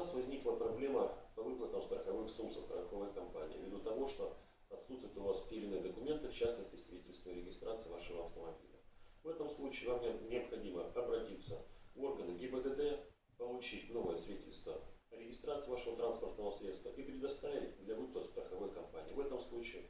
нас возникла проблема по выплатам страховых сумм со страховой компании ввиду того, что отсутствуют у вас те документы, в частности, свидетельство о регистрации вашего автомобиля. В этом случае вам необходимо обратиться в органы ГИБДД, получить новое свидетельство о регистрации вашего транспортного средства и предоставить для выплат страховой компании. В этом случае,